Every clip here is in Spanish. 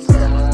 Summertime.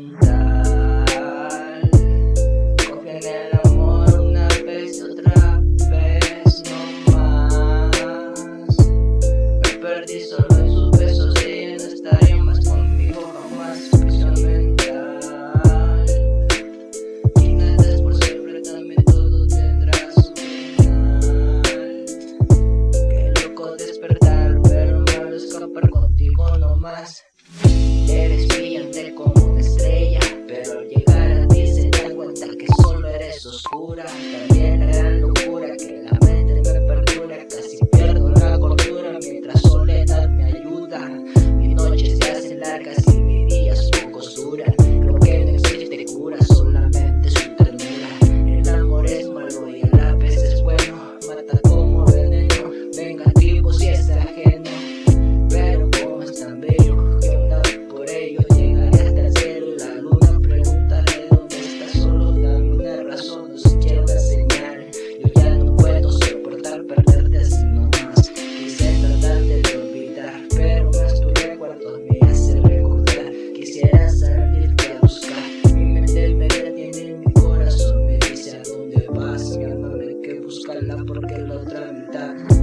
mental Confía en el amor una vez, otra vez, no más Me perdí solo en sus besos y ella no estaría más conmigo jamás Prisión mental Y nada por siempre, también todo tendrá su final Qué loco despertar, pero malo escapar contigo no más Eres brillante como estrella. porque es la otra mitad.